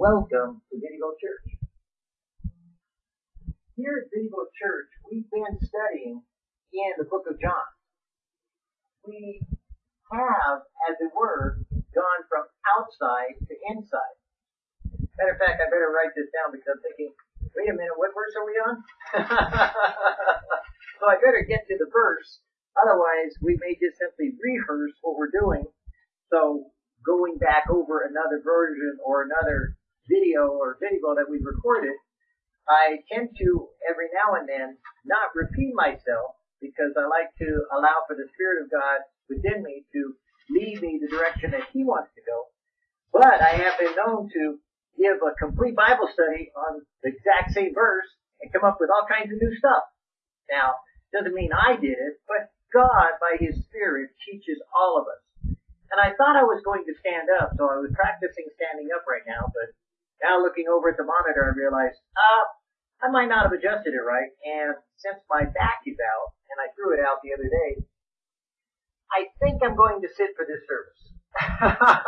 Welcome to Video Church. Here at Video Church, we've been studying in the book of John. We have, as it were, gone from outside to inside. Matter of fact, I better write this down because I'm thinking, wait a minute, what verse are we on? so I better get to the verse. Otherwise, we may just simply rehearse what we're doing. So going back over another version or another video or video that we've recorded, I tend to every now and then not repeat myself because I like to allow for the Spirit of God within me to lead me the direction that He wants to go. But I have been known to give a complete Bible study on the exact same verse and come up with all kinds of new stuff. Now, doesn't mean I did it, but God, by His Spirit, teaches all of us. And I thought I was going to stand up, so I was practicing standing up right now, but now looking over at the monitor, I realized, ah, I might not have adjusted it right, and since my back is out, and I threw it out the other day, I think I'm going to sit for this service.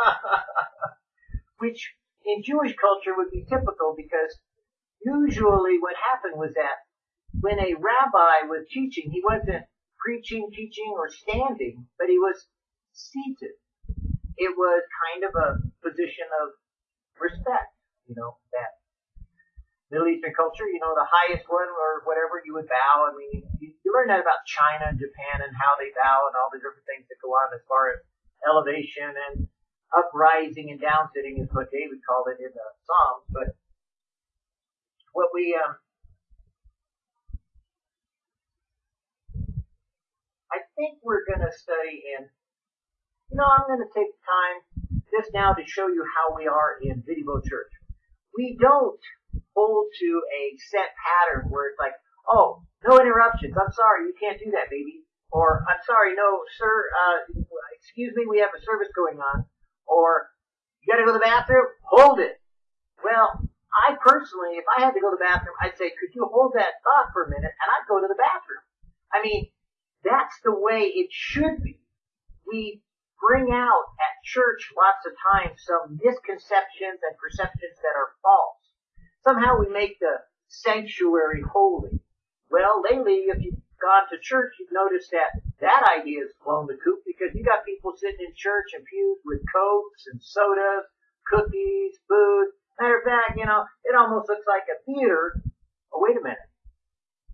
Which in Jewish culture would be typical because usually what happened was that when a rabbi was teaching, he wasn't preaching, teaching, or standing, but he was seated. It was kind of a position of respect, you know, that Middle Eastern culture, you know, the highest one or whatever you would bow. I mean, you, you learn that about China and Japan and how they bow and all the different things that go on as far as elevation and uprising and down sitting is what David called it in the Psalms. But what we, um, I think we're going to study in you know, I'm going to take time just now to show you how we are in Video Church. We don't hold to a set pattern where it's like, oh, no interruptions. I'm sorry, you can't do that, baby. Or, I'm sorry, no, sir, uh, excuse me, we have a service going on. Or, you gotta go to the bathroom? Hold it. Well, I personally, if I had to go to the bathroom, I'd say, could you hold that thought for a minute? And I'd go to the bathroom. I mean, that's the way it should be. We bring out at church lots of times some misconceptions and perceptions that are false. Somehow we make the sanctuary holy. Well, lately, if you've gone to church, you've noticed that that idea has blown the coop because you got people sitting in church and pews with cokes and sodas, cookies, food. Matter of fact, you know, it almost looks like a theater. Oh, wait a minute.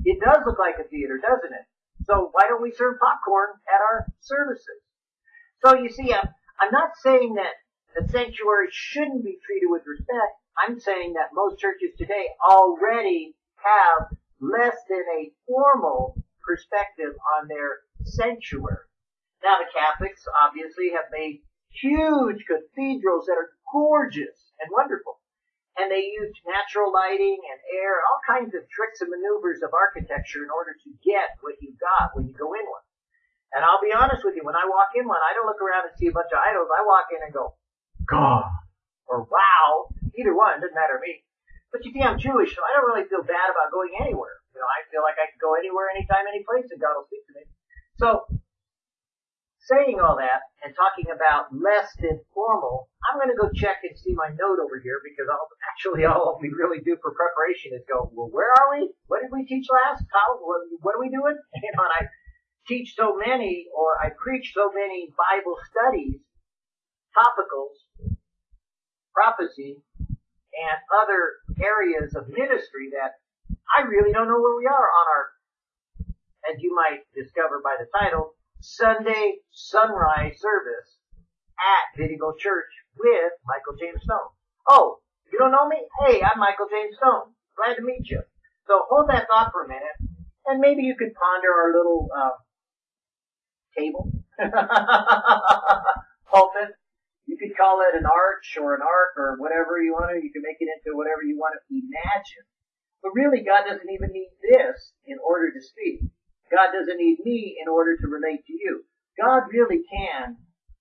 It does look like a theater, doesn't it? So why don't we serve popcorn at our services? So you see, I'm, I'm not saying that the sanctuary shouldn't be treated with respect. I'm saying that most churches today already have less than a formal perspective on their sanctuary. Now the Catholics obviously have made huge cathedrals that are gorgeous and wonderful. And they use natural lighting and air, all kinds of tricks and maneuvers of architecture in order to get what you got when you go in one. And I'll be honest with you, when I walk in one, I don't look around and see a bunch of idols. I walk in and go, God, or wow, either one, doesn't matter to me. But you see, I'm Jewish, so I don't really feel bad about going anywhere. You know, I feel like I can go anywhere, anytime, any place, and God will speak to me. So, saying all that and talking about less than formal, I'm going to go check and see my note over here because I'll, actually all we really do for preparation is go, well, where are we? What did we teach last? How? What, what are we doing? You know, and I teach so many or I preach so many Bible studies, topicals, prophecy, and other areas of ministry that I really don't know where we are on our, as you might discover by the title, Sunday sunrise service at Video Church with Michael James Stone. Oh, you don't know me? Hey, I'm Michael James Stone. Glad to meet you. So hold that thought for a minute, and maybe you could ponder our little uh, table, pulpit. You could call it an arch or an ark or whatever you want to. You can make it into whatever you want to imagine. But really, God doesn't even need this in order to speak. God doesn't need me in order to relate to you. God really can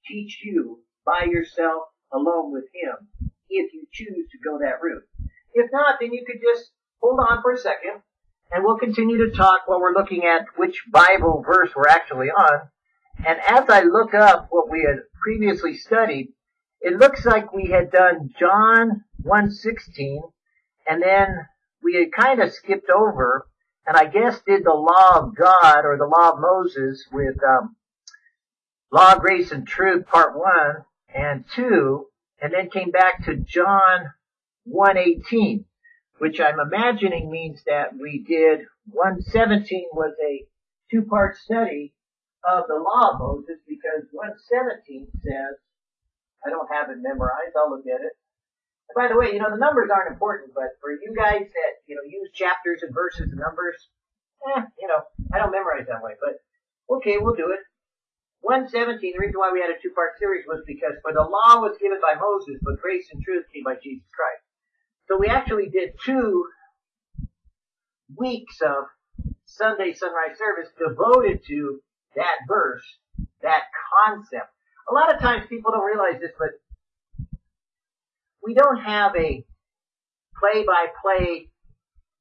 teach you by yourself alone with Him if you choose to go that route. If not, then you could just hold on for a second and we'll continue to talk while we're looking at which Bible verse we're actually on. And as I look up what we had previously studied, it looks like we had done John 116, and then we had kind of skipped over, and I guess did the law of God or the law of Moses with um, law, grace, and truth, part one and two, and then came back to John 118, which I'm imagining means that we did 117 was a two-part study of the law of Moses because 117 says, I don't have it memorized, I'll look at it. And by the way, you know, the numbers aren't important, but for you guys that, you know, use chapters and verses and numbers, eh, you know, I don't memorize that way, but okay, we'll do it. 117, the reason why we had a two-part series was because for the law was given by Moses, but grace and truth came by Jesus Christ. So we actually did two weeks of Sunday sunrise service devoted to that verse, that concept. A lot of times people don't realize this, but we don't have a play-by-play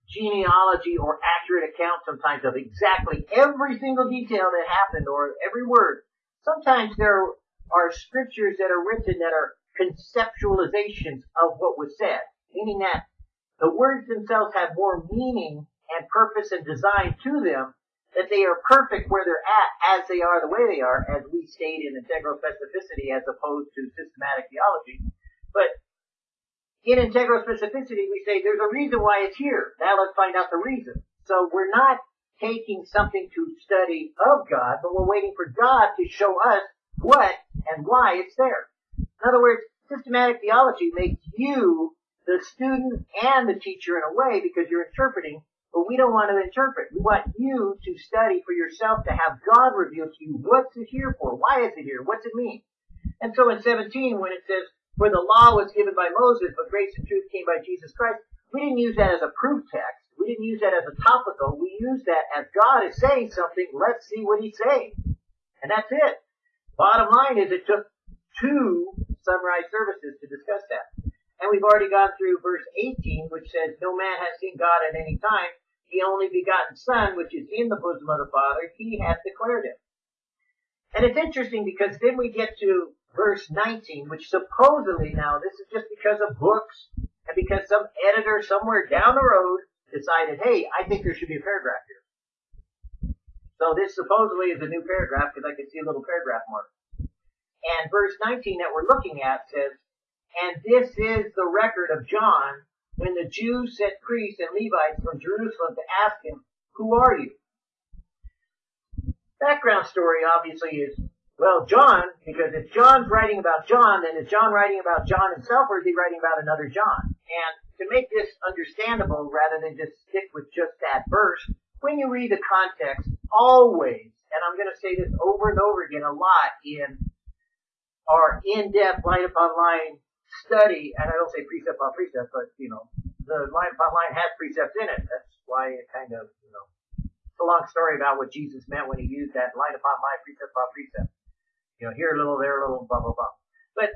genealogy or accurate account sometimes of exactly every single detail that happened or every word. Sometimes there are scriptures that are written that are conceptualizations of what was said, meaning that the words themselves have more meaning and purpose and design to them, that they are perfect where they're at as they are the way they are, as we state in integral specificity as opposed to systematic theology. But in integral specificity, we say there's a reason why it's here. Now let's find out the reason. So we're not taking something to study of God, but we're waiting for God to show us what and why it's there. In other words, systematic theology makes you the student and the teacher in a way because you're interpreting, but we don't want to interpret. We want you to study for yourself to have God reveal to you what's it here for? Why is it here? What's it mean? And so in 17, when it says, for the law was given by Moses, but grace and truth came by Jesus Christ, we didn't use that as a proof text. We didn't use that as a topical. We use that as God is saying something. Let's see what he's saying. And that's it. Bottom line is it took two sunrise services to discuss that. And we've already gone through verse 18, which says, No man has seen God at any time. The only begotten Son, which is in the bosom of the Father, he hath declared him. And it's interesting because then we get to verse 19, which supposedly now, this is just because of books and because some editor somewhere down the road decided, hey, I think there should be a paragraph here. So this supposedly is a new paragraph because I can see a little paragraph mark. And verse 19 that we're looking at says, and this is the record of John when the Jews sent priests and Levites from Jerusalem to ask him, who are you? Background story obviously is, well, John, because if John's writing about John, then is John writing about John himself or is he writing about another John? And to make this understandable rather than just stick with just that verse, when you read the context, always, and I'm going to say this over and over again a lot in our in-depth line upon line study, and I don't say precept on precept, but you know, the line upon line has precepts in it. That's why it kind of, you know, it's a long story about what Jesus meant when he used that line upon line, precept upon precept. You know, here a little, there a little, blah blah blah. But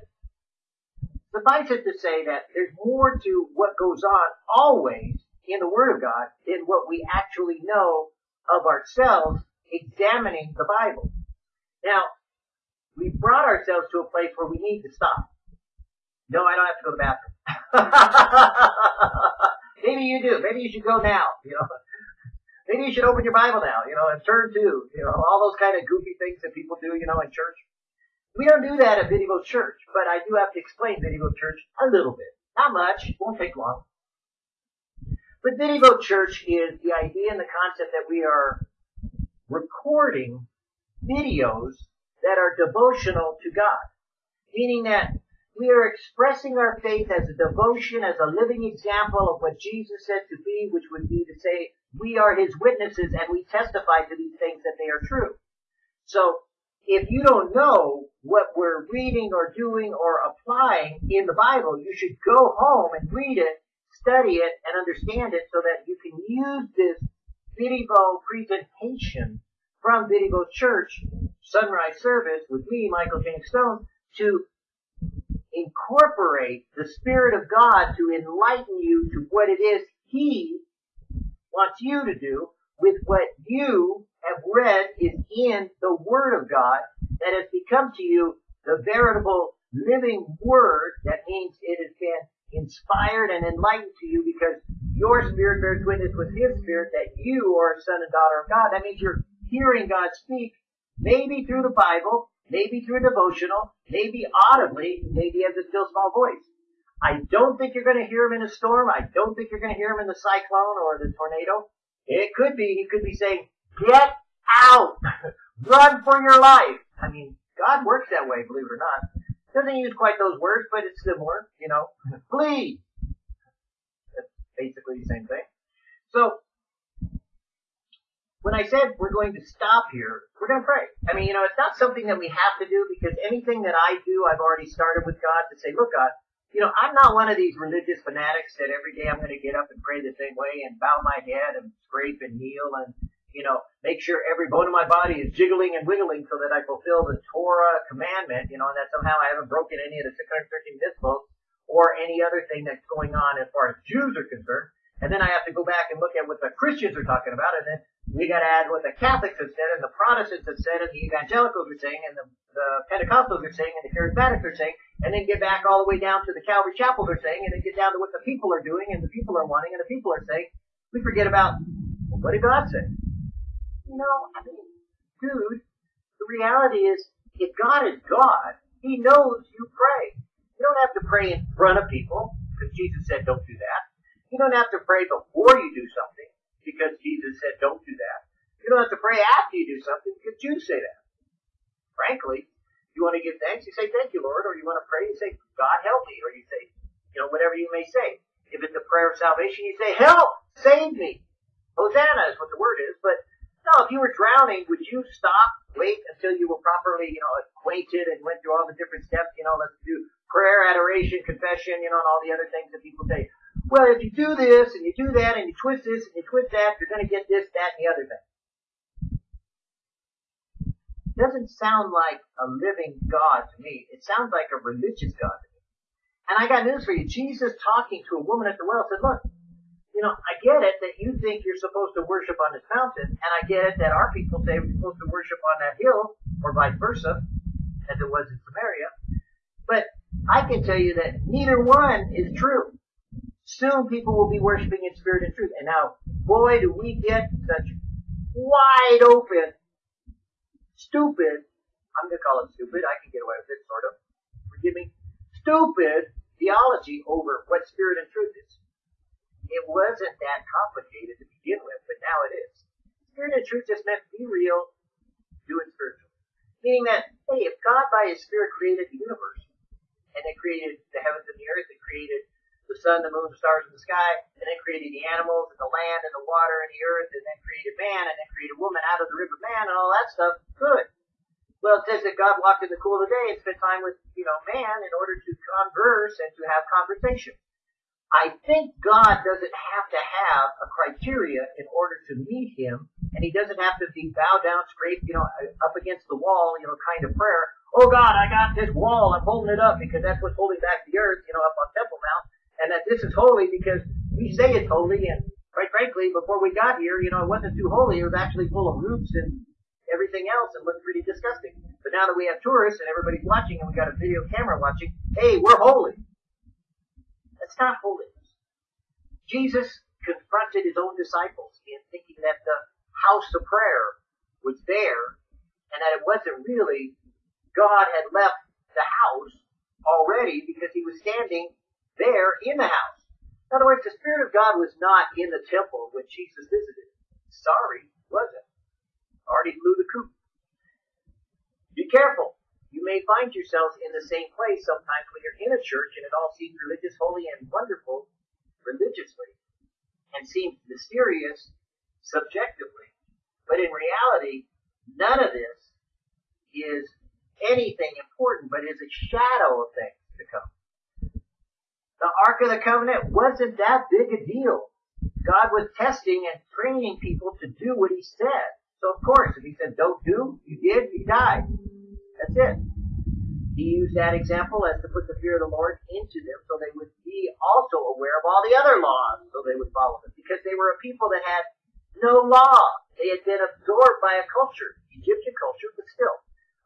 suffice it to say that there's more to what goes on always in the Word of God than what we actually know of ourselves examining the Bible. Now, we brought ourselves to a place where we need to stop. No, I don't have to go to the bathroom. Maybe you do. Maybe you should go now. You know, maybe you should open your Bible now. You know, and turn to you know all those kind of goofy things that people do. You know, in church. We don't do that at Video Church, but I do have to explain Video Church a little bit. Not much. Won't take long. But Video Church is the idea and the concept that we are recording videos that are devotional to God. Meaning that we are expressing our faith as a devotion, as a living example of what Jesus said to be, which would be to say, we are His witnesses and we testify to these things that they are true. So, if you don't know what we're reading or doing or applying in the Bible, you should go home and read it, study it, and understand it so that you can use this video presentation from Video Church Sunrise Service with me, Michael James Stone, to incorporate the Spirit of God to enlighten you to what it is He wants you to do with what you have read is in the Word of God that has become to you the veritable living Word. That means it has been inspired and enlightened to you because your spirit bears witness with his spirit that you are a son and daughter of God. That means you're hearing God speak, maybe through the Bible, maybe through devotional, maybe audibly, maybe as a still small voice. I don't think you're going to hear him in a storm. I don't think you're going to hear him in the cyclone or the tornado. It could be, he could be saying, get out! Run for your life! I mean, God works that way, believe it or not. Doesn't use quite those words, but it's similar, you know. Flee! That's basically the same thing. So, when I said we're going to stop here, we're going to pray. I mean, you know, it's not something that we have to do because anything that I do, I've already started with God to say, look, God, you know, I'm not one of these religious fanatics that every day I'm going to get up and pray the same way and bow my head and scrape and kneel and, you know, make sure every bone in my body is jiggling and wiggling so that I fulfill the Torah commandment, you know, and that somehow I haven't broken any of the 613 mitzvot or any other thing that's going on as far as Jews are concerned. And then I have to go back and look at what the Christians are talking about, and then we got to add what the Catholics have said, and the Protestants have said, and the Evangelicals are saying, and the, the Pentecostals are saying, and the Charismatics are saying, and then get back all the way down to the Calvary Chapels are saying, and then get down to what the people are doing, and the people are wanting, and the people are saying. We forget about well, what did God say? You know, I mean, dude, the reality is, if God is God, He knows you pray. You don't have to pray in front of people, because Jesus said don't do that. You don't have to pray before you do something because Jesus said don't do that. You don't have to pray after you do something because Jews say that. Frankly, you want to give thanks, you say thank you, Lord, or you want to pray, you say God help me, or you say, you know, whatever you may say. If it's a prayer of salvation, you say help, save me. Hosanna is what the word is, but no, if you were drowning, would you stop, wait until you were properly, you know, acquainted and went through all the different steps, you know, let's do prayer, adoration, confession, you know, and all the other things that people say well, if you do this and you do that and you twist this and you twist that, you're going to get this, that, and the other thing. Doesn't sound like a living God to me. It sounds like a religious God to me. And I got news for you. Jesus talking to a woman at the well said, look, you know, I get it that you think you're supposed to worship on this mountain, and I get it that our people say we're supposed to worship on that hill, or vice versa, as it was in Samaria. But I can tell you that neither one is true. Soon people will be worshiping in spirit and truth. And now, boy, do we get such wide open, stupid, I'm going to call it stupid, I can get away with it, sort of, forgive me, stupid theology over what spirit and truth is. It wasn't that complicated to begin with, but now it is. Spirit and truth just meant be real, do it spiritual. Meaning that, hey, if God by His Spirit created the universe, and it created the heavens and the earth, and created the sun, the moon, the stars, and the sky, and then created the animals and the land and the water and the earth, and then created man, and then created woman out of the rib of man, and all that stuff. Good. Well, it says that God walked in the cool of the day and spent time with, you know, man in order to converse and to have conversation. I think God doesn't have to have a criteria in order to meet him, and he doesn't have to be bow down, scrape, you know, up against the wall, you know, kind of prayer. Oh God, I got this wall, I'm holding it up because that's what's holding back the earth, you know, up on Temple Mount and that this is holy because we say it's holy, and quite frankly, before we got here, you know, it wasn't too holy. It was actually full of roots and everything else and looked pretty disgusting. But now that we have tourists and everybody's watching and we got a video camera watching, hey, we're holy. That's not holiness. Jesus confronted his own disciples in thinking that the house of prayer was there and that it wasn't really God had left the house already because he was standing there in the house. In other words, the Spirit of God was not in the temple when Jesus visited. Sorry, wasn't. Already flew the coop. Be careful. You may find yourselves in the same place sometimes when you're in a church and it all seems religious, holy, and wonderful religiously, and seems mysterious subjectively. But in reality, none of this is anything important, but is a shadow of things to come. The Ark of the Covenant wasn't that big a deal. God was testing and training people to do what He said. So of course, if He said don't do, you did, you died. That's it. He used that example as to put the fear of the Lord into them so they would be also aware of all the other laws so they would follow them. Because they were a people that had no law. They had been absorbed by a culture, Egyptian culture, but still,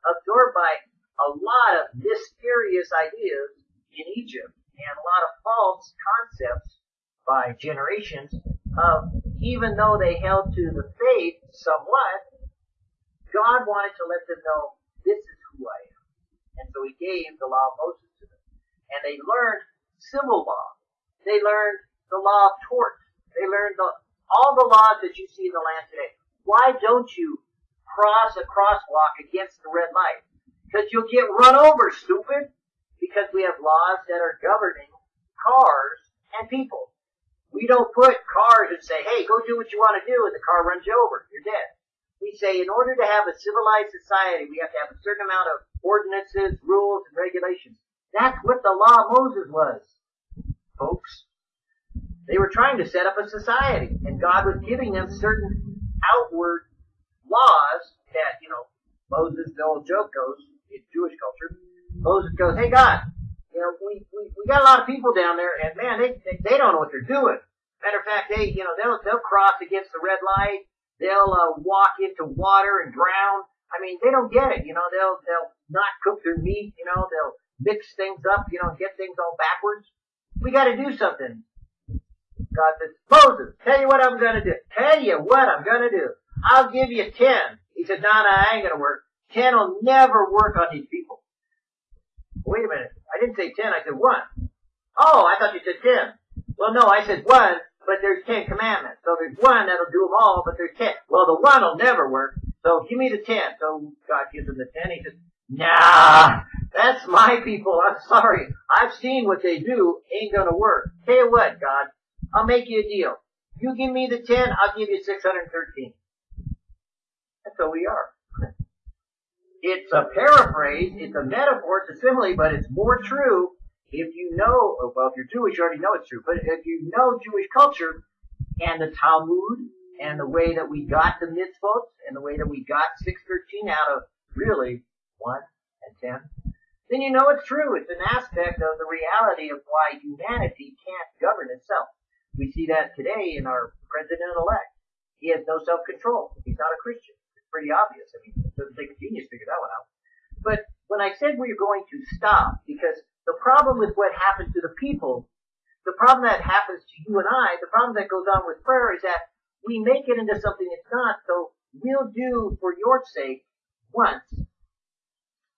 absorbed by a lot of mysterious ideas in Egypt and a lot of false concepts by generations of even though they held to the faith somewhat, God wanted to let them know this is who I am. And so he gave the law of Moses to them. And they learned civil law. They learned the law of torts. They learned the, all the laws that you see in the land today. Why don't you cross a crosswalk against the red light? Because you'll get run over, stupid. Because we have laws that are governing cars and people. We don't put cars and say, hey, go do what you want to do, and the car runs you over. You're dead. We say in order to have a civilized society, we have to have a certain amount of ordinances, rules, and regulations. That's what the law of Moses was, folks. They were trying to set up a society, and God was giving them certain outward laws that, you know, Moses, the old joke goes, in Jewish culture, Moses goes, hey God, you know, we, we, we got a lot of people down there, and man, they, they, they don't know what they're doing. Matter of fact, they, you know, they'll, they'll cross against the red light, they'll, uh, walk into water and drown. I mean, they don't get it, you know, they'll, they'll not cook their meat, you know, they'll mix things up, you know, get things all backwards. We gotta do something. God says, Moses, tell you what I'm gonna do. Tell you what I'm gonna do. I'll give you ten. He said, no, no, I ain't gonna work. Ten will never work on these people. Wait a minute. I didn't say ten, I said one. Oh, I thought you said ten. Well, no, I said one, but there's ten commandments. So there's one that'll do them all, but there's ten. Well, the one will never work. So give me the ten. So God gives him the ten. He says, nah, that's my people. I'm sorry. I've seen what they do. Ain't gonna work. Tell you what, God, I'll make you a deal. You give me the ten, I'll give you 613. That's how we are. It's a paraphrase, it's a metaphor, it's a simile, but it's more true if you know, well, if you're Jewish, you already know it's true, but if you know Jewish culture and the Talmud and the way that we got the mitzvot and the way that we got 613 out of really 1 and 10, then you know it's true. It's an aspect of the reality of why humanity can't govern itself. We see that today in our president-elect. He has no self-control. He's not a Christian. Pretty obvious. I mean, it doesn't take a genius to figure that one out. But when I said we are going to stop, because the problem with what happened to the people, the problem that happens to you and I, the problem that goes on with prayer is that we make it into something it's not. So we'll do for your sake once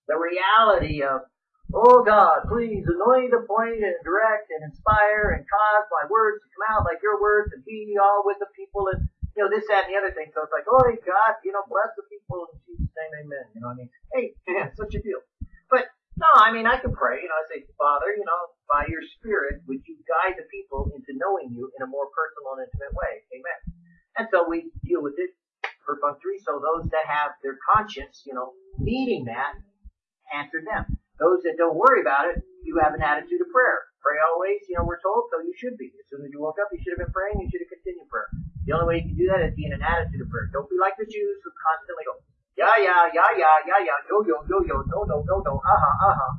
the reality of Oh God, please anoint, appoint, and direct, and inspire, and cause my words to come out like your words, and be all with the people, and you know this, that, and the other thing. So it's like, oh God, you know, bless the people in Jesus' name, Amen. You know what I mean? Hey, man, such a deal. But no, I mean I can pray. You know, I say, Father, you know, by your Spirit, would you guide the people into knowing you in a more personal and intimate way? Amen. And so we deal with it perfunctory. So those that have their conscience, you know, needing that, answer them. Those that don't worry about it, you have an attitude of prayer. Pray always, you know, we're told, so you should be. As soon as you woke up, you should have been praying, you should have continued prayer. The only way you can do that is be in an attitude of prayer. Don't be like the Jews who constantly go, yeah, yeah, yeah, yeah, yeah, yeah, yo, yo, yo, yo, no, no, no, no, uh-huh, uh-huh.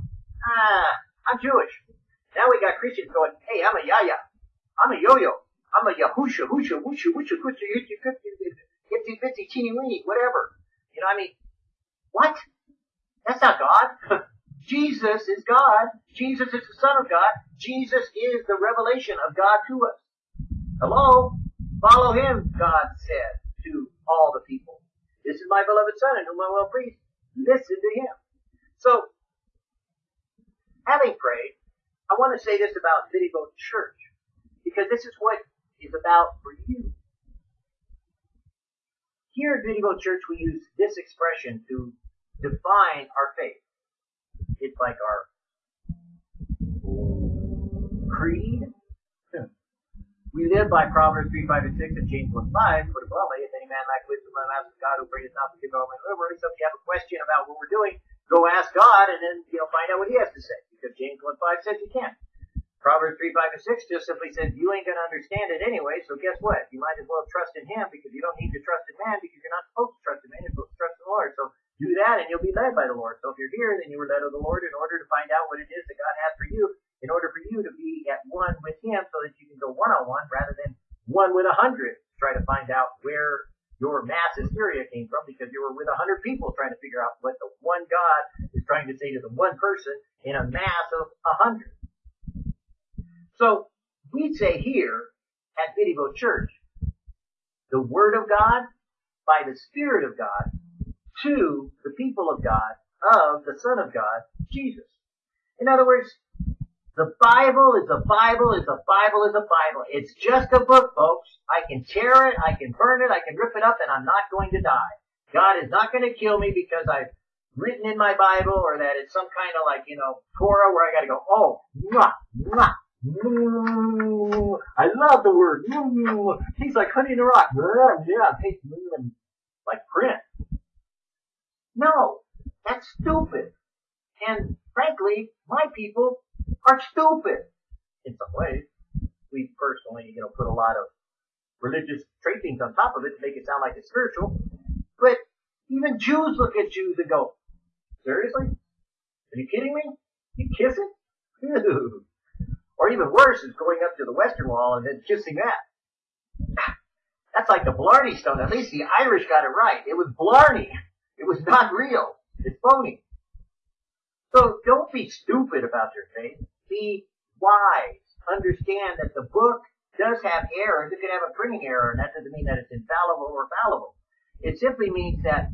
Ah, I'm Jewish. Now we got Christians going, hey, I'm a yaya. I'm a yo-yo. I'm a yahusha, husha, wusha, wusha, kusha, yitchy, itsy, itsy, bitsy, teeny, weeny, whatever. You know, I mean, what? That's not God. Jesus is God. Jesus is the Son of God. Jesus is the revelation of God to us. Hello? Follow him, God said to all the people. This is my beloved Son in whom I will please. Listen to him. So, having prayed, I want to say this about Video Church, because this is what is about for you. Here at Video Church, we use this expression to define our faith. It's like our creed. We live by Proverbs 3, 5, and 6, and James 1, 5. Put it bluntly, if any man lack wisdom, let him ask God who brings not forgive all men. So if you have a question about what we're doing, go ask God and then, you know, find out what he has to say. Because James 1, 5 says you can't. Proverbs 3, 5, and 6 just simply says you ain't gonna understand it anyway, so guess what? You might as well trust in him because you don't need to trust in man because you're not supposed to trust in man, you're supposed to trust in the Lord. So do that and you'll be led by the Lord. So if you're here, then you were led of the Lord in order to find out what it is that God has for you, in order for you to be at one with Him so that you can go one on one rather than one with a hundred. to Try to find out where your mass hysteria came from because you were with a hundred people trying to figure out what the one God is trying to say to the one person in a mass of a hundred. So we say here at Video Church, the Word of God by the Spirit of God to the people of God of the Son of God, Jesus. In other words, the Bible is a Bible is a Bible is a Bible. It's just a book, folks. I can tear it, I can burn it, I can rip it up, and I'm not going to die. God is not going to kill me because I've written in my Bible or that it's some kind of like, you know, Torah where I got to go, oh, mwah, mwah, mm, I love the word. Mm, tastes like honey in a rock. Yeah, it tastes like print. No, that's stupid. And frankly, my people are stupid in some ways. We personally, you know, put a lot of religious trappings on top of it to make it sound like it's spiritual. But even Jews look at Jews and go, seriously? Are you kidding me? You kissing? Ew. Or even worse is going up to the Western Wall and then kissing that. That's like the Blarney Stone. At least the Irish got it right. It was Blarney. It was not real. It's phony. So don't be stupid about your faith. Be wise. Understand that the book does have errors. It could have a printing error, and that doesn't mean that it's infallible or fallible. It simply means that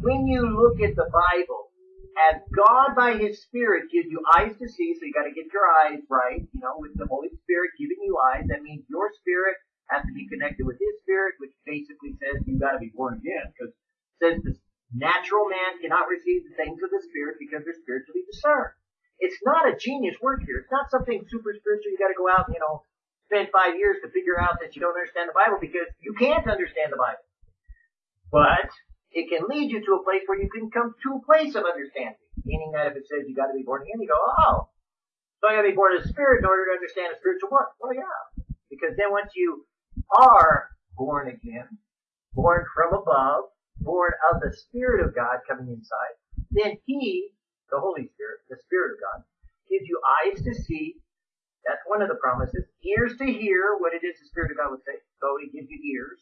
when you look at the Bible, as God by His Spirit gives you eyes to see, so you got to get your eyes right, you know, with the Holy Spirit giving you eyes, that means your spirit has to be connected with His Spirit, which basically says you got to be born again, because says the natural man cannot receive the things of the Spirit because they're spiritually discerned. It's not a genius work here. It's not something super spiritual. You got to go out and you know spend five years to figure out that you don't understand the Bible because you can't understand the Bible. But it can lead you to a place where you can come to a place of understanding. Meaning that if it says you got to be born again, you go, oh, so I got to be born of the Spirit in order to understand a spiritual book. Well, yeah, because then once you are born again, born from above, born of the Spirit of God coming inside, then He, the Holy Spirit, the Spirit of God, gives you eyes to see. That's one of the promises. Ears to hear what it is the Spirit of God would say. So He gives you ears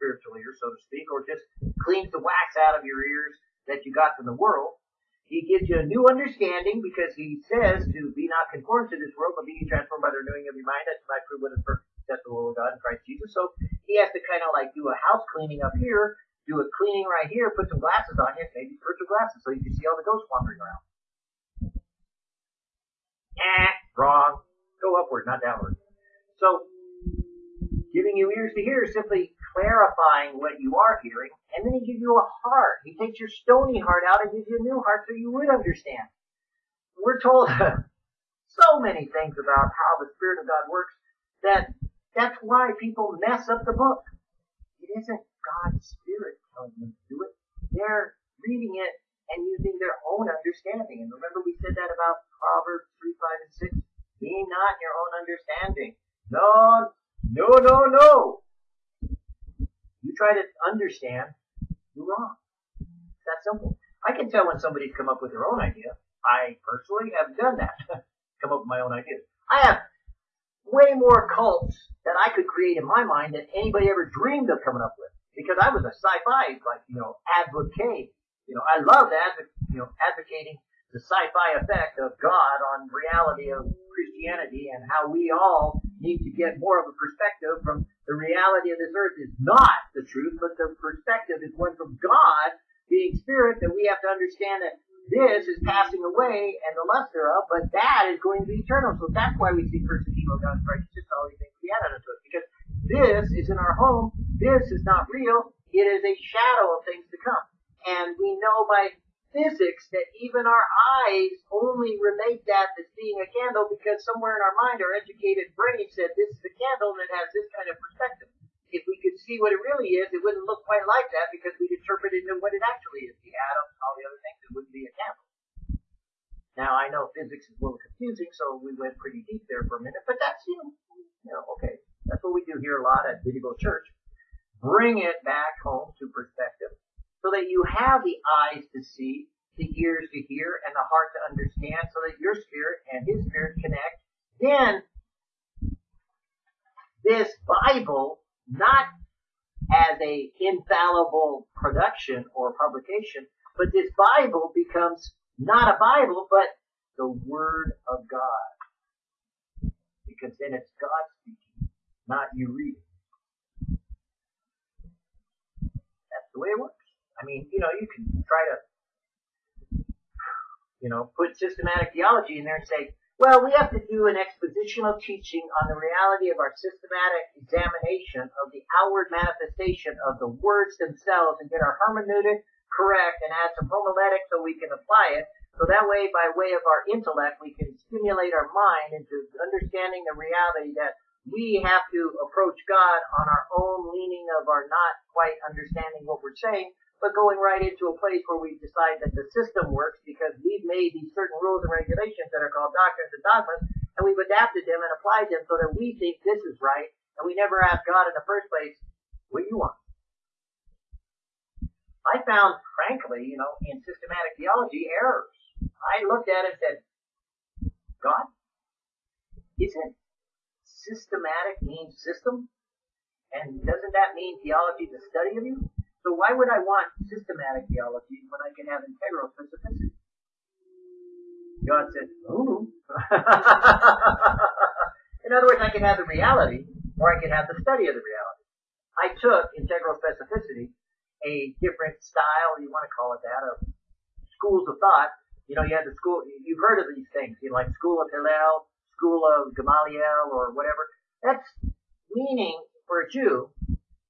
spiritual ears, so to speak, or just cleans the wax out of your ears that you got from the world. He gives you a new understanding because he says to be not conformed to this world, but be transformed by the renewing of your mind, That's my prove what is perfect, acceptable will of God in Christ Jesus. So he has to kind of like do a house cleaning up here, do a cleaning right here, put some glasses on you, maybe spiritual glasses, so you can see all the ghosts wandering around. Eh, wrong. Go upward, not downward. So, giving you ears to hear is simply clarifying what you are hearing, and then he gives you a heart. He takes your stony heart out and gives you a new heart so you would understand. We're told so many things about how the Spirit of God works that that's why people mess up the book. It isn't God's Spirit telling them to do it. They're reading it and using their own understanding. And remember we said that about Proverbs 3, 5, and 6? Be not your own understanding. No, no, no, no. You try to understand, you're wrong. It's that simple. I can tell when somebody's come up with their own idea. I personally have done that. come up with my own ideas. I have way more cults that I could create in my mind than anybody ever dreamed of coming up with. Because I was a sci-fi, like, you know, advocate. You know, I loved adv- you know, advocating the sci-fi effect of God on reality of Christianity and how we all need to get more of a perspective from the reality of this earth is not the truth, but the perspective is one from God being spirit that we have to understand that this is passing away and the luster of, but that is going to be eternal. So that's why we see first the kingdom of God Christ, just all these things we add unto it, Because this is in our home, this is not real, it is a shadow of things to come. And we know by physics that even our eyes only relate that as being a candle because somewhere in our mind our educated brain said this is a candle and it has this kind of perspective. If we could see what it really is, it wouldn't look quite like that because we'd interpret it into what it actually is. The atoms, all the other things, it wouldn't be a candle. Now I know physics is a little confusing, so we went pretty deep there for a minute, but that's you know, you know okay. That's what we do here a lot at Video Church. Bring it back home to perspective so that you have the eyes to see, the ears to hear, and the heart to understand, so that your spirit and his spirit connect. Then, this Bible, not as a infallible production or publication, but this Bible becomes not a Bible, but the Word of God. because then it's God speaking, not you reading. That's way it works. I mean, you know, you can try to, you know, put systematic theology in there and say, well, we have to do an expositional teaching on the reality of our systematic examination of the outward manifestation of the words themselves and get our hermeneutic correct and add some homiletics so we can apply it. So that way, by way of our intellect, we can stimulate our mind into understanding the reality that we have to approach God on our own leaning of our not quite understanding what we're saying, but going right into a place where we decide that the system works because we've made these certain rules and regulations that are called doctrines and dogmas, and we've adapted them and applied them so that we think this is right, and we never ask God in the first place, what do you want? I found, frankly, you know, in systematic theology, errors. I looked at it and said, God, isn't systematic means system? And doesn't that mean theology the study of you? So why would I want systematic theology when I can have integral specificity? God said, ooh. In other words, I can have the reality, or I can have the study of the reality. I took integral specificity, a different style, you want to call it that, of schools of thought. You know, you had the school, you've heard of these things, you know, like school of Hillel, school of Gamaliel or whatever. That's meaning for a Jew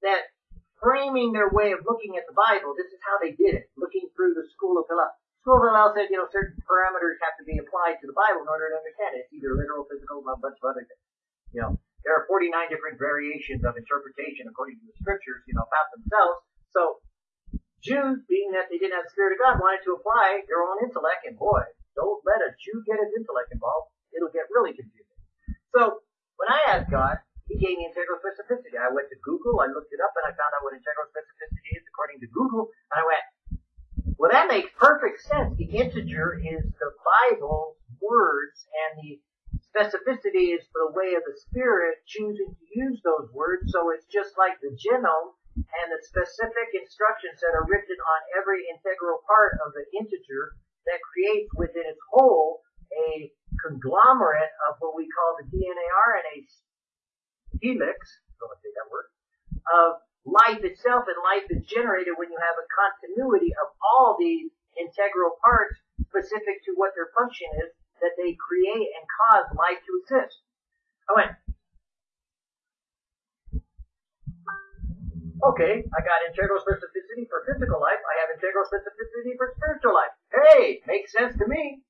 that framing their way of looking at the Bible, this is how they did it, looking through the school of Hillel. School of Hillel said, you know, certain parameters have to be applied to the Bible in order to understand it. It's either literal, physical, a bunch of other things. You know, there are 49 different variations of interpretation according to the scriptures, you know, about themselves. So, Jews, being that they didn't have the Spirit of God, wanted to apply their own intellect, and boy, don't let a Jew get his intellect involved it'll get really confusing. So when I asked God, He gave me integral specificity. I went to Google, I looked it up, and I found out what integral specificity is according to Google, and I went, well, that makes perfect sense. The integer is the Bible's words, and the specificity is the way of the Spirit choosing to use those words. So it's just like the genome and the specific instructions that are written on every integral part of the integer that creates within its whole a conglomerate of what we call the DNA RNA helix, don't say that word, of life itself, and life is generated when you have a continuity of all these integral parts specific to what their function is that they create and cause life to exist. I went, okay, I got integral specificity for physical life, I have integral specificity for spiritual life. Hey, makes sense to me.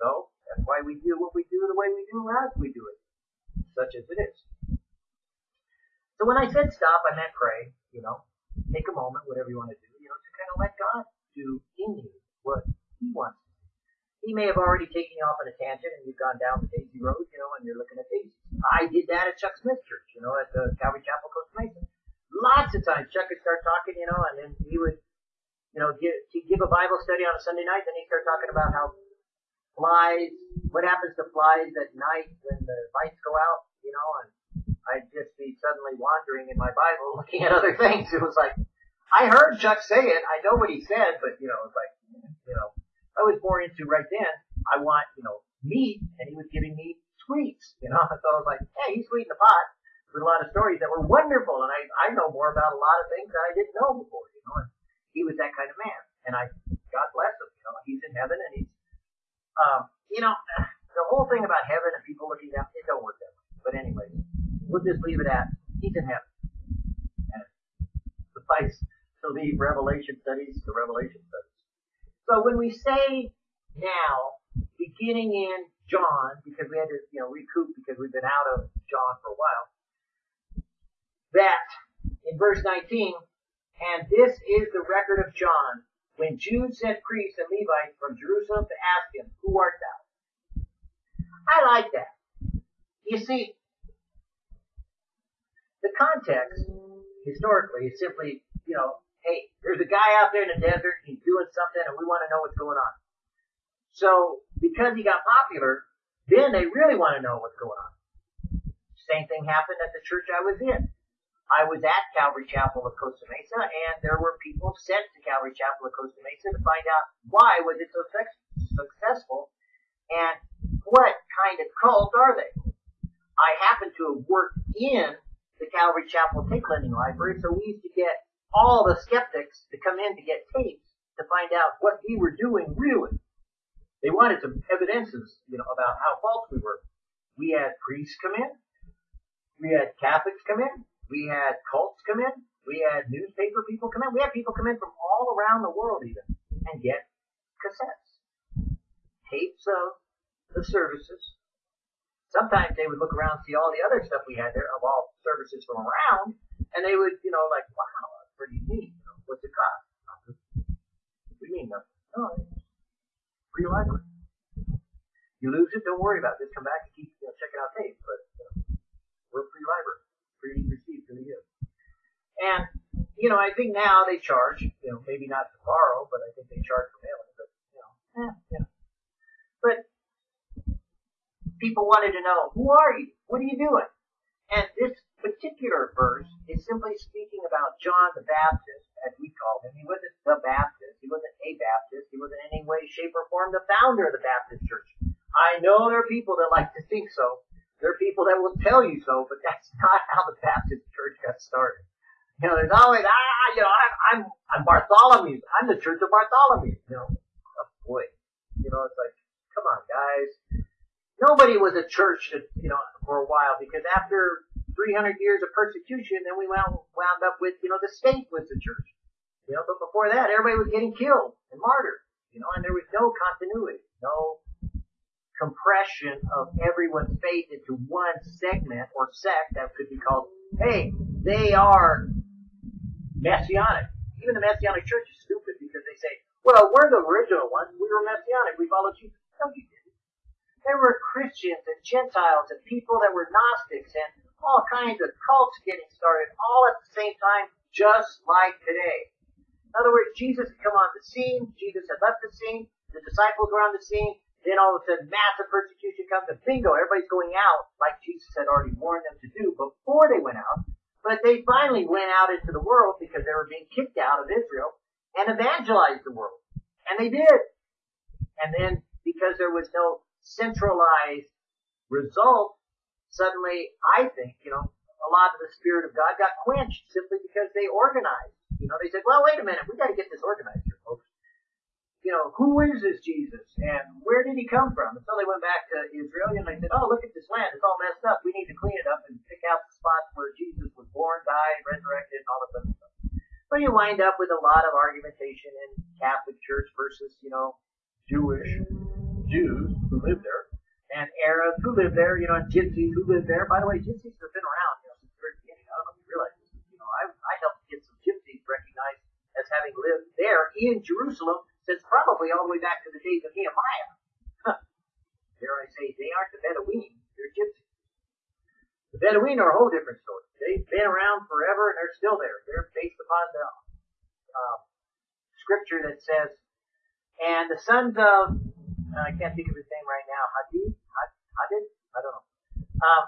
So, that's why we do what we do the way we do as we do it, such as it is. So when I said stop, I meant pray, you know, take a moment, whatever you want to do, you know, to kind of let God do in you what He wants. He may have already taken you off on a tangent and you've gone down the Daisy Road, you know, and you're looking at daisies. I did that at Chuck Smith Church, you know, at the Calvary Chapel, Costa Mesa. Lots of times Chuck would start talking, you know, and then he would, you know, give, give a Bible study on a Sunday night, then he'd start talking about how flies, what happens to flies at night when the lights go out, you know, and I'd just be suddenly wandering in my Bible looking at other things. It was like, I heard Chuck say it, I know what he said, but you know, it's like, you know, I was more into right then, I want, you know, meat, and he was giving me sweets, you know, so I was like, hey, he's sweet in the pot with a lot of stories that were wonderful, and I, I know more about a lot of things that I didn't know before, you know, and he was that kind of man, and I, God bless him, you know, he's in heaven and he's um, you know, the whole thing about heaven and people looking down, it don't work that way. But anyway, we'll just leave it at he's in heaven. And suffice to leave Revelation studies to Revelation studies. So when we say now, beginning in John, because we had to, you know, recoup because we've been out of John for a while, that in verse 19, and this is the record of John, when Jude sent priests and Levites from Jerusalem to ask him, Who art thou? I like that. You see, the context, historically, is simply, you know, hey, there's a guy out there in the desert, he's doing something, and we want to know what's going on. So, because he got popular, then they really want to know what's going on. Same thing happened at the church I was in. I was at Calvary Chapel of Costa Mesa, and there were people sent to Calvary Chapel of Costa Mesa to find out why was it so successful, and what kind of cult are they? I happened to have worked in the Calvary Chapel tape lending library, so we used to get all the skeptics to come in to get tapes to find out what we were doing really. They wanted some evidences, you know, about how false we were. We had priests come in. We had Catholics come in. We had cults come in. We had newspaper people come in. We had people come in from all around the world even and get cassettes, tapes of the services. Sometimes they would look around and see all the other stuff we had there of all services from around, and they would, you know, like, wow, that's pretty neat. You know, what's it cost? You mean nothing? No, free library. You lose it, don't worry about it. Just come back and keep you know, checking out tapes. But you know, we're free library, free received to you. And you know, I think now they charge. You know, maybe not to borrow, but I think they charge for mailing. But you know, eh, yeah. But people wanted to know, who are you? What are you doing? And this particular verse is simply speaking about John the Baptist, as we call him. He wasn't the Baptist. He wasn't a Baptist. He wasn't in any way, shape, or form the founder of the Baptist church. I know there are people that like to think so. There are people that will tell you so, but that's not how the Baptist church got started. You know, there's always, ah, you know, I'm, I'm, I'm Bartholomew. I'm the church of Bartholomew. You know, oh boy. You know, it's like, come on, guys. Nobody was a church, you know, for a while because after 300 years of persecution, then we wound, wound up with, you know, the state was the church. You know, but before that, everybody was getting killed and martyred. You know, and there was no continuity, no compression of everyone's faith into one segment or sect that could be called, hey, they are messianic. Even the messianic church is stupid because they say, well, we're the original ones. We were messianic. We followed Jesus. No, you didn't. There were Christians and Gentiles and people that were Gnostics and all kinds of cults getting started all at the same time, just like today. In other words, Jesus had come on the scene, Jesus had left the scene, the disciples were on the scene, then all of a sudden massive persecution comes and bingo, everybody's going out like Jesus had already warned them to do before they went out. But they finally went out into the world because they were being kicked out of Israel and evangelized the world. And they did. And then because there was no centralized result, suddenly I think, you know, a lot of the Spirit of God got quenched simply because they organized. You know, they said, well, wait a minute, we got to get this organized. You know, who is this Jesus and where did he come from? And so they went back to Israel and they said, oh, look at this land, it's all messed up. We need to clean it up and pick out the spots where Jesus was born, died, resurrected, and all of that stuff. But you wind up with a lot of argumentation in Catholic Church versus, you know, Jewish Jews who live there and Arabs who live there, you know, and Gypsies who live there. By the way, Gypsies have been around, you know, since the very beginning. I don't know if you realize this. You know, I, I helped get some Gypsies recognized as having lived there in Jerusalem since probably all the way back to the days of Nehemiah. Dare I say, they aren't the Bedouin, they're Gypsies. The Bedouin are a whole different story. They've been around forever and they're still there. They're based upon the uh, scripture that says, and the sons of, uh, I can't think of his name right now, Hadid, Hadid, I don't know, um,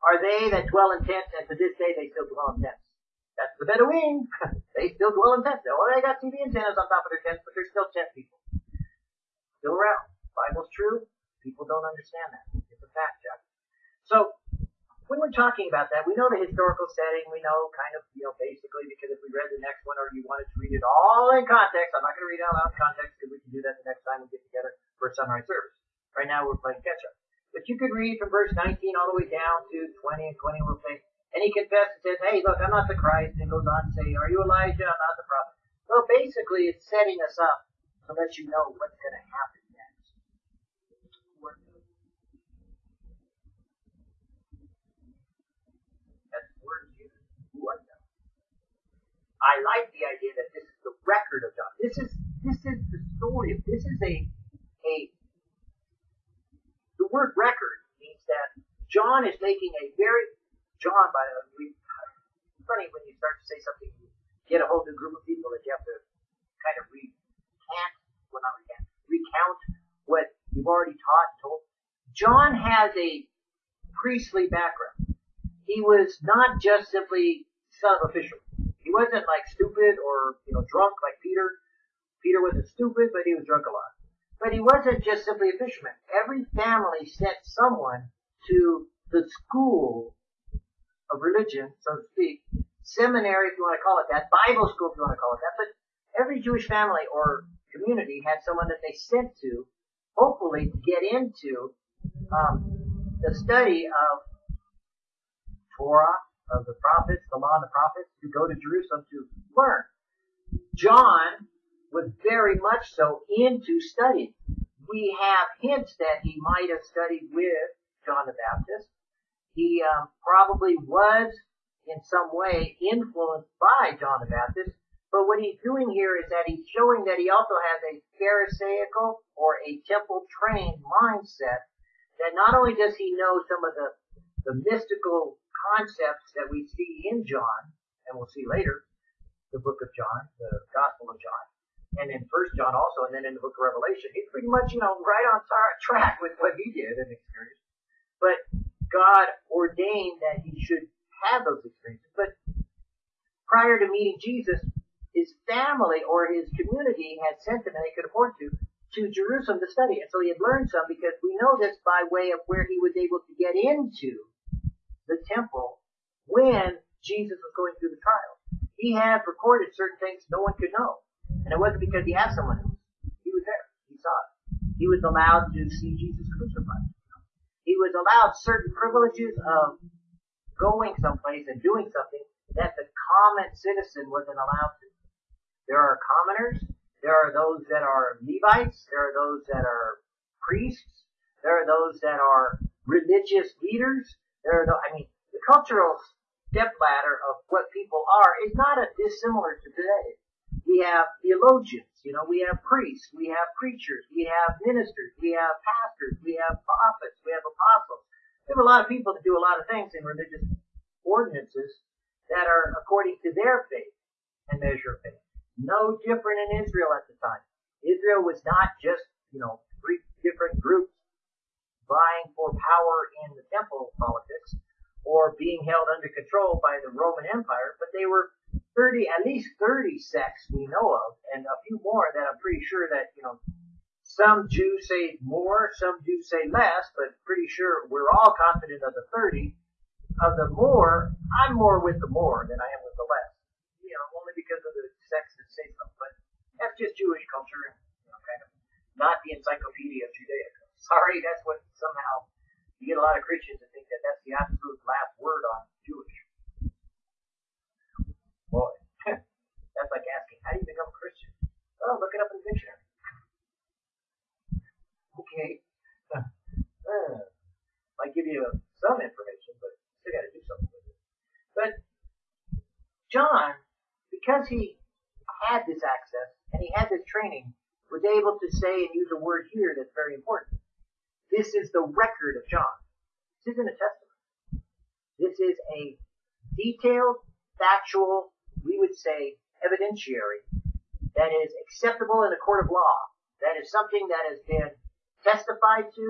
are they that dwell in tents, and to this day they still dwell in tents. That's the Bedouin. they still dwell in tents. Well, they got TV antennas on top of their tents, but they're still tent people. Still around. Bible's true. People don't understand that. It's a fact, Chuck. So, when we're talking about that, we know the historical setting. We know kind of, you know, basically because if we read the next one or you wanted to read it all in context, I'm not going to read it out loud in context because we can do that the next time we get together for a sunrise service. Right now we're playing catch up. But you could read from verse 19 all the way down to 20 and 20 will say, and he confessed and says, hey, look, I'm not the Christ. And goes on to say, are you Elijah? I'm not the prophet. Well, basically, it's setting us up to let you know what's going to happen next. That's the word used. I like the idea that this is the record of John. This is this is the story. of This is a a the word record means that John is making a very John, by the way, it's funny when you start to say something, you get a whole new group of people that you have to kind of recant, well not recant, recount what you've already taught and told. John has a priestly background. He was not just simply son of a fisherman. He wasn't like stupid or, you know, drunk like Peter. Peter wasn't stupid, but he was drunk a lot. But he wasn't just simply a fisherman. Every family sent someone to the school of religion, so to speak, seminary if you want to call it that, Bible school if you want to call it that, but every Jewish family or community had someone that they sent to, hopefully to get into um, the study of Torah, of the prophets, the law of the prophets, to go to Jerusalem to learn. John was very much so into studying. We have hints that he might have studied with John the Baptist. He um, probably was in some way influenced by John the Baptist, but what he's doing here is that he's showing that he also has a Pharisaical or a temple trained mindset that not only does he know some of the, the mystical concepts that we see in John, and we'll see later, the book of John, the Gospel of John, and in First John also, and then in the book of Revelation, he's pretty much, you know, right on track with what he did and experienced. But God ordained that he should have those experiences. But prior to meeting Jesus, his family or his community had sent him, and they could afford to, to Jerusalem to study. And so he had learned some because we know this by way of where he was able to get into the temple when Jesus was going through the trial. He had recorded certain things no one could know. And it wasn't because he asked someone else. He was there. He saw it. He was allowed to see Jesus crucified. He was allowed certain privileges of going someplace and doing something that the common citizen wasn't allowed to. There are commoners. There are those that are Levites. There are those that are priests. There are those that are religious leaders. There are, the, I mean, the cultural step ladder of what people are is not a dissimilar to today. We have theologians, you know, we have priests, we have preachers, we have ministers, we have pastors, we have prophets, we have apostles. We have a lot of people that do a lot of things in religious ordinances that are according to their faith and measure of faith. No different in Israel at the time. Israel was not just, you know, three different groups vying for power in the temple politics or being held under control by the Roman Empire, but they were 30, at least 30 sects we know of, and a few more that I'm pretty sure that, you know, some Jews say more, some Jews say less, but pretty sure we're all confident of the 30. Of the more, I'm more with the more than I am with the less. You know, only because of the sects that say so. But that's just Jewish culture, you know, kind of not the encyclopedia of Judaism. Sorry, that's what somehow you get a lot of Christians that think that that's the absolute last word on Jewish. Boy, that's like asking, how do you become a Christian? Oh, look it up in the dictionary okay, uh, might give you some information, but still got to do something with it. But John, because he had this access and he had this training, was able to say and use a word here that's very important. This is the record of John. This isn't a testament. This is a detailed, factual, we would say, evidentiary that is acceptable in a court of law. That is something that has been testified to,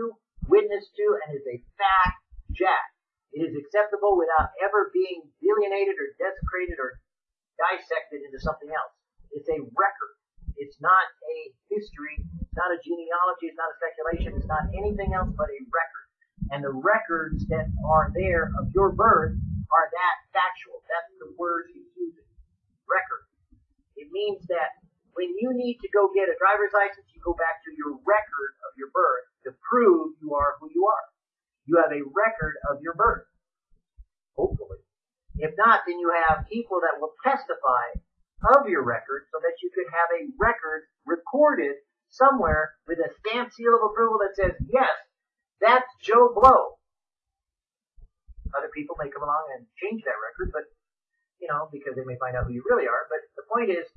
witnessed to, and is a fact jack. It is acceptable without ever being alienated or desecrated or dissected into something else. It's a record. It's not a history. It's not a genealogy. It's not a speculation. It's not anything else but a record. And the records that are there of your birth are that factual. That's the word he's using. Record. It means that when you need to go get a driver's license, you go back to your record of your birth to prove you are who you are. You have a record of your birth. Hopefully. If not, then you have people that will testify of your record so that you could have a record recorded somewhere with a stamp seal of approval that says, yes, that's Joe Blow. Other people may come along and change that record, but, you know, because they may find out who you really are. But the point is,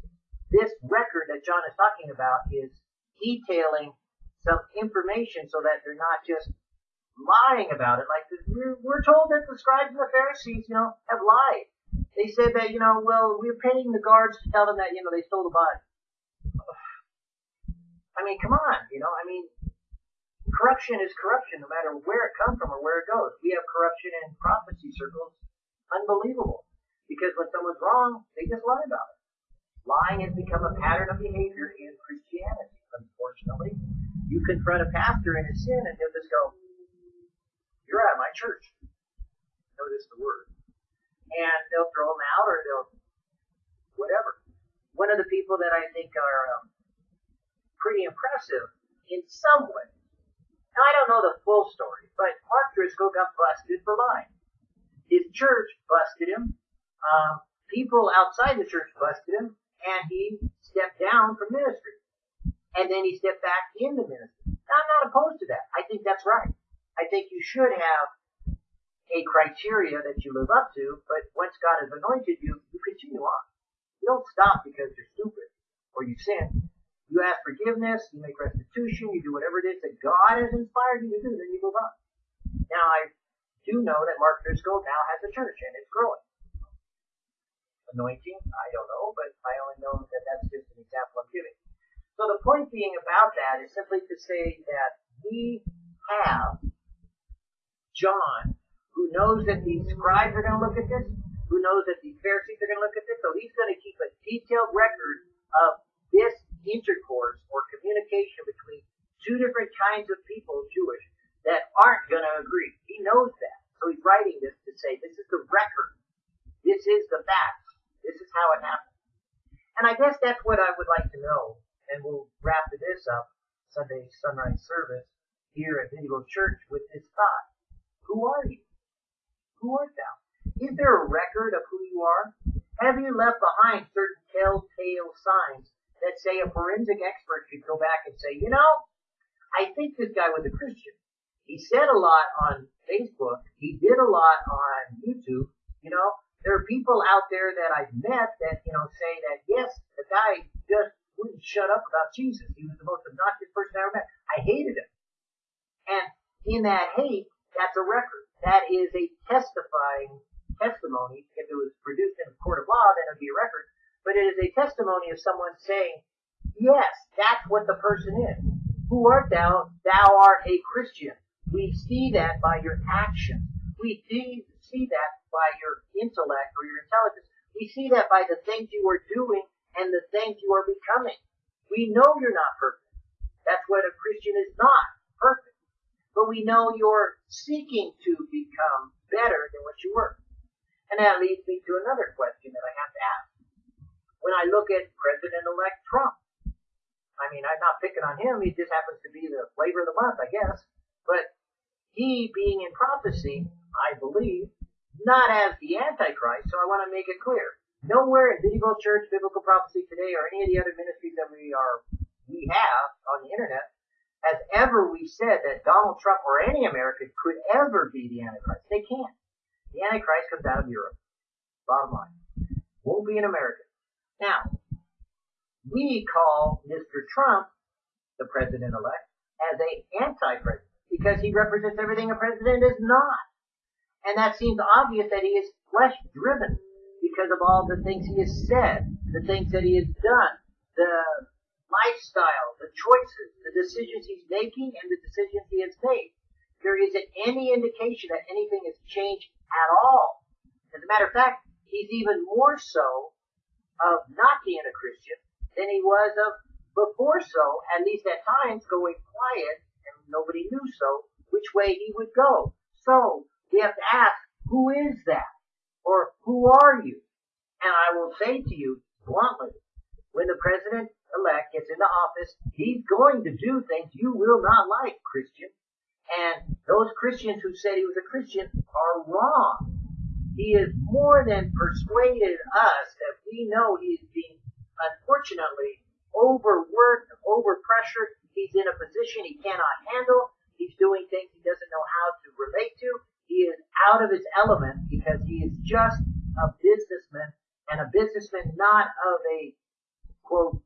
this record that John is talking about is detailing some information so that they're not just lying about it. Like we're, told that the scribes and the Pharisees, you know, have lied. They said that, you know, well, we're paying the guards to tell them that, you know, they stole the body. I mean, come on, you know, I mean, corruption is corruption no matter where it comes from or where it goes. We have corruption in prophecy circles. Unbelievable. Because when someone's wrong, they just lie about it. Lying has become a pattern of behavior in Christianity, unfortunately. You confront a pastor in his sin and he'll just go, you're at my church. Notice the word. And they'll throw them out or they'll, whatever. One of the people that I think are um, pretty impressive in some way. Now I don't know the full story, but Mark Driscoll got busted for lying. His church busted him. Um, people outside the church busted him, and he stepped down from ministry. And then he stepped back into ministry. Now, I'm not opposed to that. I think that's right. I think you should have a criteria that you live up to, but once God has anointed you, you continue on. You don't stop because you're stupid or you sin. You ask forgiveness, you make restitution, you do whatever it is that God has inspired you to do, then you move on. Now I do know that Mark Driscoll now has a church and it's growing. Anointing, I don't know, but I only know that that's just an example I'm giving. So the point being about that is simply to say that we have John who knows that these scribes are going to look at this, who knows that these Pharisees are going to look at this, so he's going to keep a detailed record of this intercourse or communication between two different kinds of people, Jewish, that aren't going to agree. He knows that. So he's writing this to say, this is the record. This is the facts. This is how it happened. And I guess that's what I would like to know. And we'll wrap this up, Sunday sunrise service, here at Indigo Church with this thought. Who are you? Who art thou? Is there a record of who you are? Have you left behind certain telltale signs that say a forensic expert should go back and say, you know, I think this guy was a Christian. He said a lot on Facebook. He did a lot on YouTube. You know, there are people out there that I've met that, you know, say that, yes, the guy just wouldn't shut up about Jesus. He was the most obnoxious person I ever met. I hated him. And in that hate, that's a record that is a testifying testimony. If it was produced in a court of law, then it would be a record. But it is a testimony of someone saying, yes, that's what the person is. Who art thou? Thou art a Christian. We see that by your actions. We see, see that by your intellect or your intelligence. We see that by the things you are doing and the things you are becoming. We know you're not perfect. That's what a Christian is not. Perfect but we know you're seeking to become better than what you were. And that leads me to another question that I have to ask. When I look at President-elect Trump, I mean, I'm not picking on him, he just happens to be the flavor of the month, I guess, but he being in prophecy, I believe, not as the Antichrist, so I want to make it clear. Nowhere in Medieval Church, Biblical Prophecy Today, or any of the other ministries that we are, we have on the internet, has ever we said that Donald Trump or any American could ever be the Antichrist. They can't. The Antichrist comes out of Europe. Bottom line. Won't be an American. Now, we call Mr. Trump, the president-elect, as a anti-president because he represents everything a president is not. And that seems obvious that he is flesh driven because of all the things he has said, the things that he has done, the lifestyle, the choices, the decisions he's making, and the decisions he has made. There isn't any indication that anything has changed at all. As a matter of fact, he's even more so of not being a Christian than he was of before so, at least at times going quiet, and nobody knew so, which way he would go. So, we have to ask, who is that? Or who are you? And I will say to you bluntly, when the president elect gets into office, he's going to do things you will not like, Christian. And those Christians who said he was a Christian are wrong. He has more than persuaded us that we know he's being, unfortunately, overworked, overpressured. He's in a position he cannot handle. He's doing things he doesn't know how to relate to. He is out of his element because he is just a businessman and a businessman not of a quote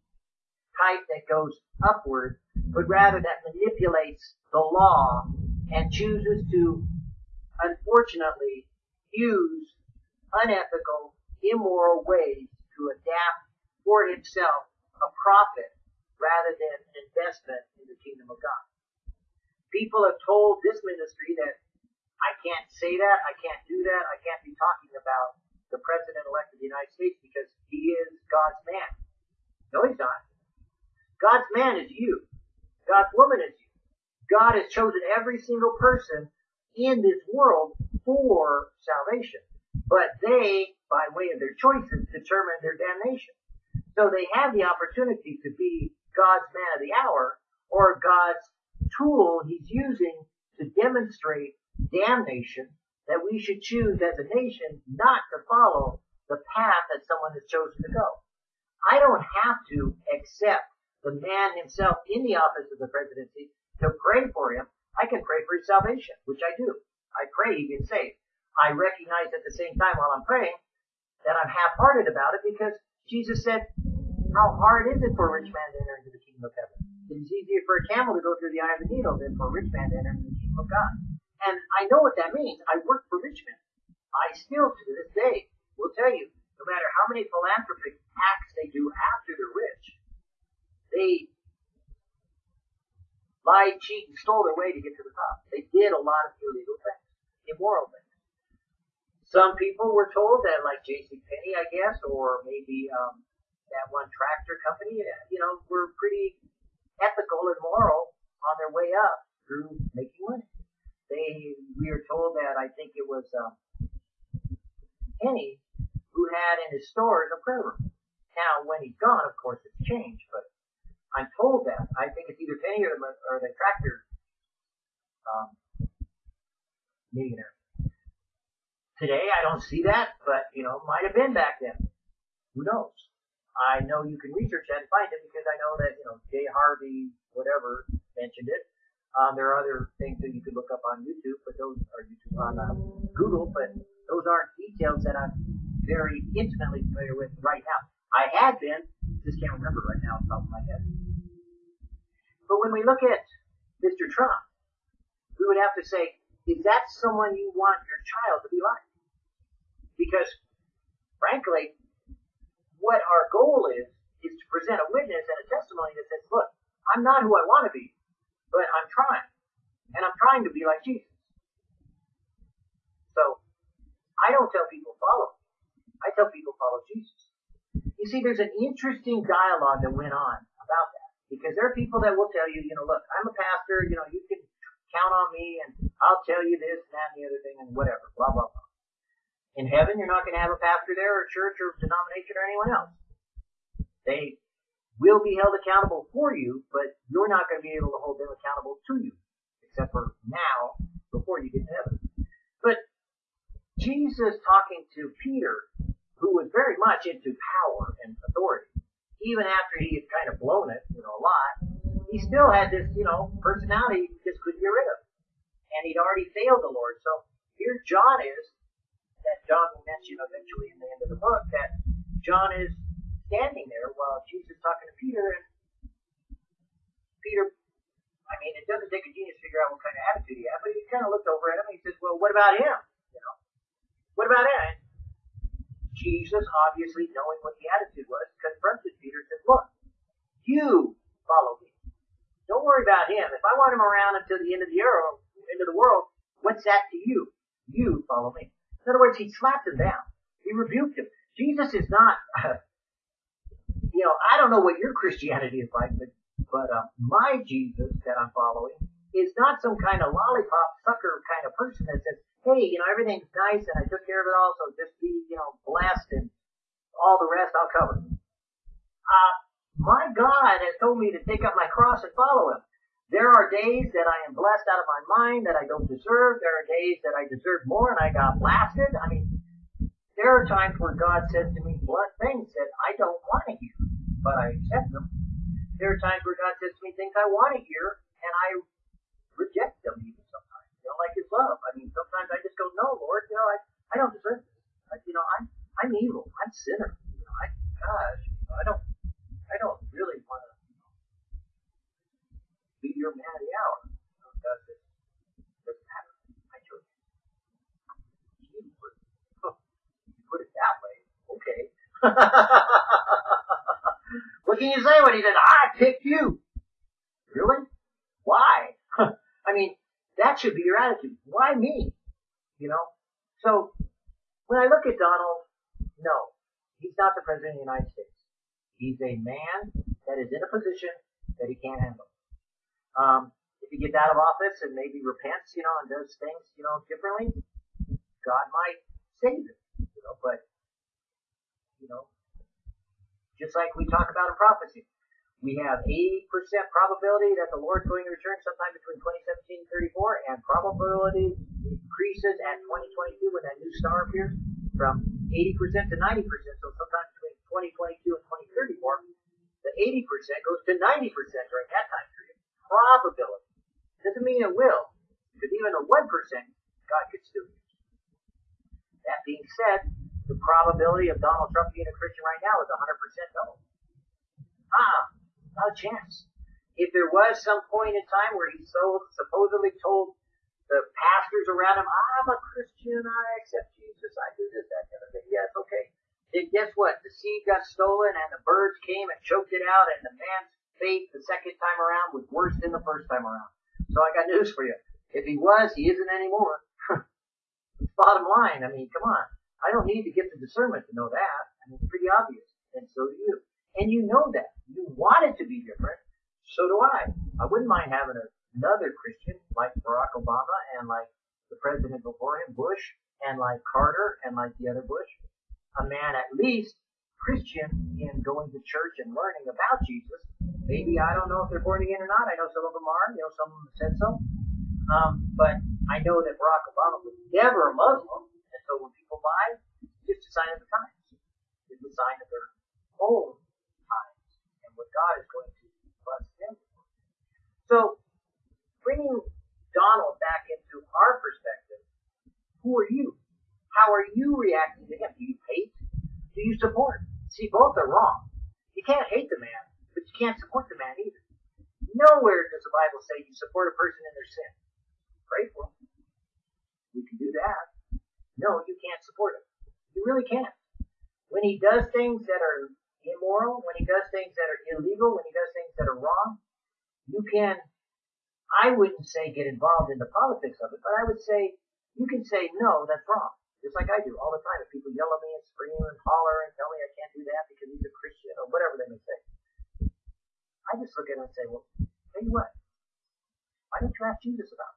type that goes upward, but rather that manipulates the law and chooses to, unfortunately, use unethical, immoral ways to adapt for himself a profit rather than an investment in the kingdom of God. People have told this ministry that I can't say that, I can't do that, I can't be talking about the President-elect of the United States because he is God's man. No, he's not. God's man is you. God's woman is you. God has chosen every single person in this world for salvation. But they, by way of their choices, determine their damnation. So they have the opportunity to be God's man of the hour or God's tool he's using to demonstrate damnation that we should choose as a nation not to follow the path that someone has chosen to go. I don't have to accept the man himself in the office of the presidency to pray for him. I can pray for his salvation, which I do. I pray he gets saved. I recognize at the same time while I'm praying that I'm half-hearted about it because Jesus said, how hard is it for a rich man to enter into the kingdom of heaven? It is easier for a camel to go through the eye of a needle than for a rich man to enter into the kingdom of God. And I know what that means. I work for rich men. I still, to this day, will tell you, no matter how many philanthropic acts they do after they're rich, they lied, cheated, and stole their way to get to the top. They did a lot of illegal things, immoral things. Some people were told that, like J.C. Penney, I guess, or maybe um, that one tractor company, you know, were pretty ethical and moral on their way up through making money. They, we are told that I think it was um, Penney who had in his stores a prayer room. Now, when he's gone, of course, it's changed, but I'm told that. I think it's either Penney or the, or the tractor um, millionaire. Today, I don't see that, but you know, might have been back then. Who knows? I know you can research that and find it because I know that you know Jay Harvey, whatever, mentioned it. Um, there are other things that you could look up on YouTube, but those are YouTube on uh, Google, but those aren't details that I'm very intimately familiar with right now. I had been, just can't remember right now off the top of my head. But when we look at Mr. Trump, we would have to say, is that someone you want your child to be like? Because, frankly, what our goal is, is to present a witness and a testimony that says, look, I'm not who I want to be, but I'm trying. And I'm trying to be like Jesus. So, I don't tell people follow. I tell people follow Jesus. You see, there's an interesting dialogue that went on about that. Because there are people that will tell you, you know, look, I'm a pastor, you know, you can count on me and I'll tell you this and that and the other thing and whatever, blah, blah, blah. In heaven, you're not going to have a pastor there or a church or denomination or anyone else. They will be held accountable for you, but you're not going to be able to hold them accountable to you, except for now, before you get to heaven. But Jesus talking to Peter, who was very much into power and authority, even after he had kind of blown it, you know, a lot, he still had this, you know, personality he just couldn't get rid of. And he'd already failed the Lord. So here John is, that John will mention eventually in the end of the book, that John is standing there while Jesus is talking to Peter, and Peter, I mean, it doesn't take a genius to figure out what kind of attitude he had, but he kind of looked over at him and he says, well, what about him? You know, what about him? And Jesus, obviously knowing what the attitude was, confronted Peter and said, look, you follow me. Don't worry about him. If I want him around until the end of the earth, end of the world, what's that to you? You follow me. In other words, he slapped him down. He rebuked him. Jesus is not, uh, you know, I don't know what your Christianity is like, but, but uh, my Jesus that I'm following is not some kind of lollipop sucker kind of person that says, hey, you know, everything's nice and I took care of it all, so just be, you know, blessed and all the rest I'll cover. Uh, my God has told me to take up my cross and follow Him. There are days that I am blessed out of my mind that I don't deserve. There are days that I deserve more and I got blasted. I mean, there are times where God says to me blunt things that I don't want to hear, but I accept them. There are times where God says to me things I want to hear and I reject them even sometimes. You know, like His love. I mean, sometimes I just go, no, Lord, you know, I, I don't deserve this. Like, you know, I'm, I'm evil. I'm sinner. You know, I, gosh, I don't, I don't really want to be your man of the hour. Does it? Doesn't matter. I chose you. You put, you put it that way. Okay. what can you say when he says, I picked you? Really? Why? I mean, that should be your attitude. Why me? You know? So, when I look at Donald, no, he's not the President of the United States. He's a man that is in a position that he can't handle. Um, if he gets out of office and maybe repents, you know, and does things, you know, differently, God might save him, know, but, you know, just like we talk about in prophecy, we have 80% probability that the Lord's going to return sometime between 2017 and 34, and probability increases at 2022 when that new star appears from 80% to 90%. So sometime between 2022 and 2034, the 80% goes to 90% during that time period. Probability. Doesn't mean it will, because even a 1%, God could still. That being said, the probability of Donald Trump being a Christian right now is 100% no. Ah, not a chance. If there was some point in time where he so supposedly told the pastors around him, I'm a Christian, I accept Jesus, I do this, that, kind of thing. Yes, okay. Then guess what? The seed got stolen and the birds came and choked it out and the man's faith the second time around was worse than the first time around. So I got news for you. If he was, he isn't anymore. Bottom line. I mean, come on. I don't need to get the discernment to know that. I mean, it's pretty obvious. And so do you. And you know that. You want it to be different. So do I. I wouldn't mind having another Christian like Barack Obama and like the president before him, Bush, and like Carter and like the other Bush. A man at least Christian in going to church and learning about Jesus. Maybe I don't know if they're born again or not. I know some of them are. You know, some of them said so. Um, but I know that Barack Obama was never a Muslim, and so when people lie, it's just a sign of the times. It's a sign of their own times and what God is going to bless them for. So, bringing Donald back into our perspective, who are you? How are you reacting to him? Do you hate? Do you support? See, both are wrong. You can't hate the man, but you can't support the man either. Nowhere does the Bible say you support a person in their sin pray for him. You can do that. No, you can't support him. You really can't. When he does things that are immoral, when he does things that are illegal, when he does things that are wrong, you can, I wouldn't say get involved in the politics of it, but I would say, you can say, no, that's wrong. Just like I do all the time. If people yell at me and scream and holler and tell me I can't do that because he's a Christian or whatever they may say, I just look at him and say, well, tell you what, why don't you ask Jesus about it?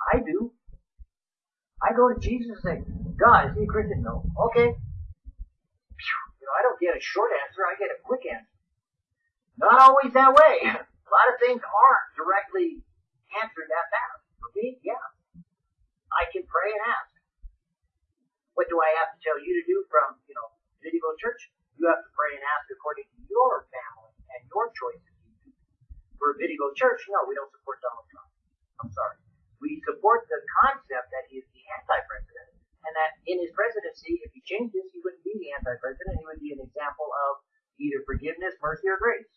I do. I go to Jesus and say, God, is he a Christian? No. Okay. You know, I don't get a short answer, I get a quick answer. Not always that way. A lot of things aren't directly answered that fast. For me, yeah. I can pray and ask. What do I have to tell you to do from, you know, Video Church? You have to pray and ask according to your family and your choices. For Video Church, no, we don't support Donald Trump. I'm sorry we support the concept that he is the anti-president, and that in his presidency, if he changes, he wouldn't be the anti-president. He would be an example of either forgiveness, mercy, or grace,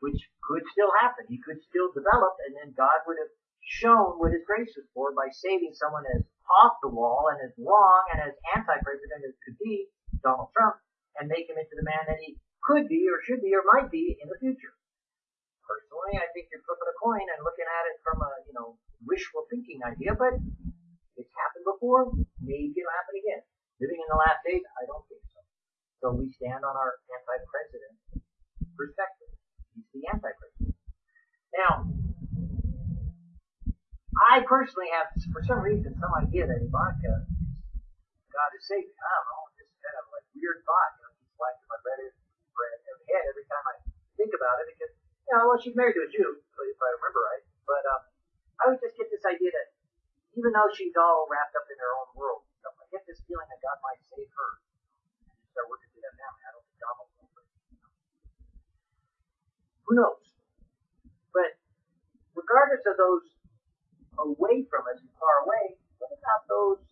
which could still happen. He could still develop, and then God would have shown what his grace is for by saving someone as off the wall and as wrong and as anti-president as could be Donald Trump, and make him into the man that he could be or should be or might be in the future. Personally, I think you're flipping a coin and looking at it from a, you know, wishful thinking idea, but it's happened before. Maybe it'll happen again. Living in the last days, I don't think so. So we stand on our anti-president perspective. He's the anti-president. Now, I personally have, for some reason, some idea that Ivanka is God is safe. I don't know, just kind of like weird thought. You know, she's flashing my head, head every time I think about it because, you know, well, she's married to a Jew, if I remember right. But um, I would just get this idea that even though she's all wrapped up in her own world, stuff, I get this feeling that God might save her and start working through that family. I don't think God will. Who knows? But regardless of those away from us and far away, what about those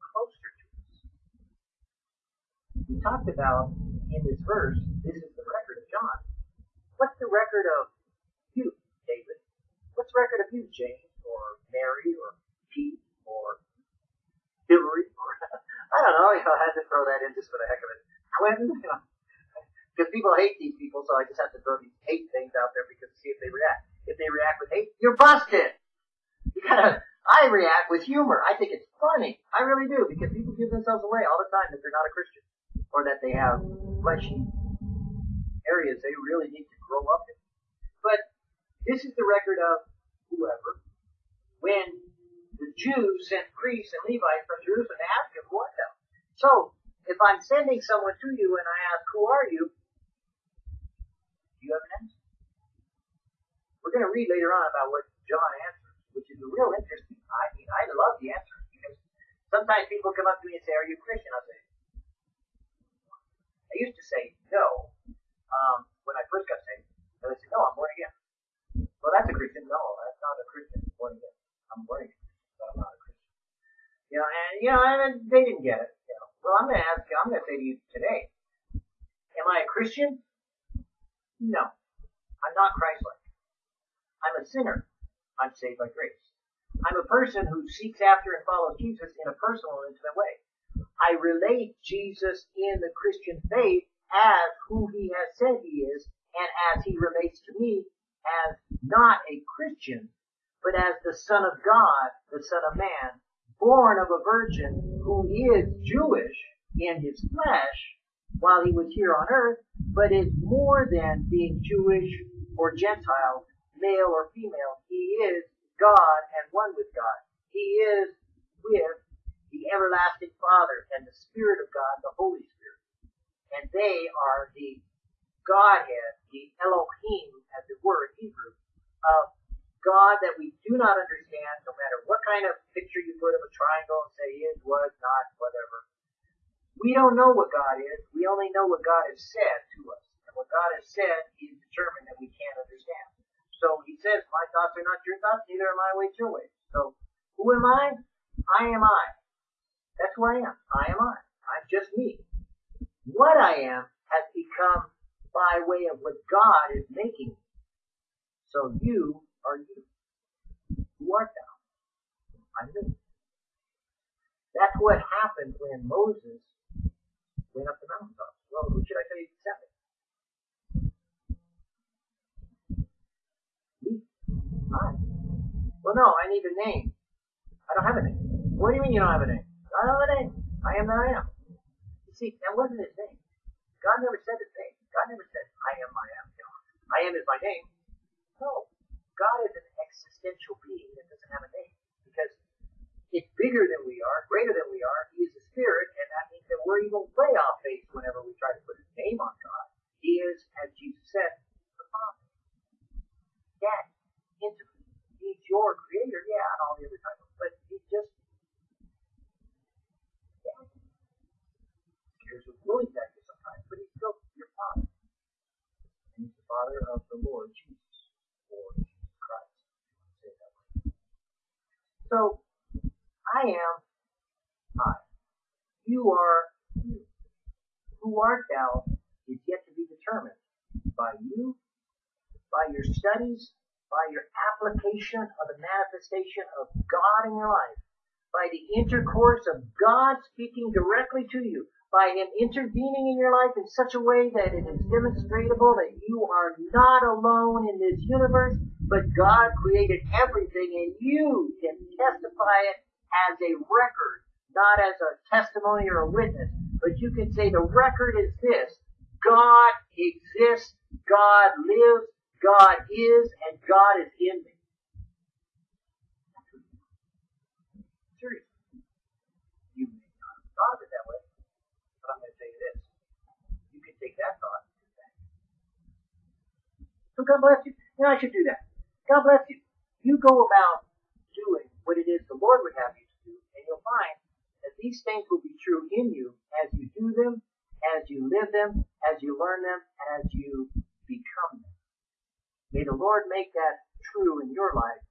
closer to us? We talked about in this verse, this is the record of John. What's the record of you, David? What's the record of you, James? or Mary or Pete or Hillary or I don't know. You know, I had to throw that in just for the heck of it. Clinton, you know, because people hate these people, so I just have to throw these hate things out there because to see if they react. If they react with hate, you're busted. You gotta. I react humor. I think it's funny. I really do because people give themselves away all the time that they're not a Christian or that they have fleshy areas they really need to grow up in. But this is the record of whoever when the Jews sent priests and Levites from Jerusalem to ask him, what them. So, if I'm sending someone to you and I ask, who are you? Do you have an answer? We're going to read later on about what John answers, which is a real interesting. I mean, I love the answer because sometimes people come up to me and say, are you Christian? I say, I used to say no um, when I first got saved. And they said, no, I'm born again. Well, that's a Christian. No, that's not a Christian. Born again. I'm born again, but I'm not a Christian. You know, and you know, and they didn't get it. You know, well, I'm going to ask you. I'm going to say to you today, am I a Christian? No, I'm not Christ-like. I'm a sinner. Saved by grace. I'm a person who seeks after and follows Jesus in a personal and intimate way. I relate Jesus in the Christian faith as who he has said he is and as he relates to me as not a Christian, but as the Son of God, the Son of Man, born of a virgin who is Jewish in his flesh while he was here on earth, but is more than being Jewish or Gentile, male or female. He is God and one with God. He is with the everlasting Father and the Spirit of God, the Holy Spirit. And they are the Godhead, the Elohim, as were in Hebrew, of God that we do not understand, no matter what kind of picture you put of a triangle and say is, was, not, whatever. We don't know what God is. We only know what God has said to us. And what God has said is determined that we can't understand. So he says, my thoughts are not your thoughts, neither are my ways your ways. So who am I? I am I. That's who I am. I am I. I'm just me. What I am has become by way of what God is making. So you are you. Who art thou? I'm me. That's what happened when Moses went up the mountaintop. Well, who should I tell you send me? Me? I. Well, no, I need a name. I don't have a name. What do you mean you don't have a name? I don't have a name. I am that I am. You see, that wasn't his name. God never said his name. God never said, I am, I am. You know, I am is my name. No. God is an existential being that doesn't have a name. Because it's bigger than we are, greater than we are. He is a spirit, and that means that we're even way off base whenever we try to put his name on God. He is, as Jesus said, the Father. Dad, intimate. He's your creator, yeah, and all the other titles, but he's just Dad. Scares the willing back you sometimes, but he's still your father. And he's the father of the Lord Jesus, or Jesus Christ. Say it that way. So I am I. You are you. Who art thou is yet to be determined by you, by your studies, by your application of the manifestation of God in your life, by the intercourse of God speaking directly to you, by Him intervening in your life in such a way that it is demonstrable that you are not alone in this universe, but God created everything and you can testify it as a record, not as a testimony or a witness, but you can say the record is this. God exists, God lives, God is, and God is in me. Seriously. You may not have thought of it that way, but I'm going to tell you this. You can take that thought and do that. So God bless you. Know, I should do that. God bless you. You go about doing what it is the Lord would have you to do, and you'll find that these things will be true in you as you do them, as you live them, as you learn them, and as you become them. May the Lord make that true in your life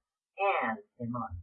and in mine.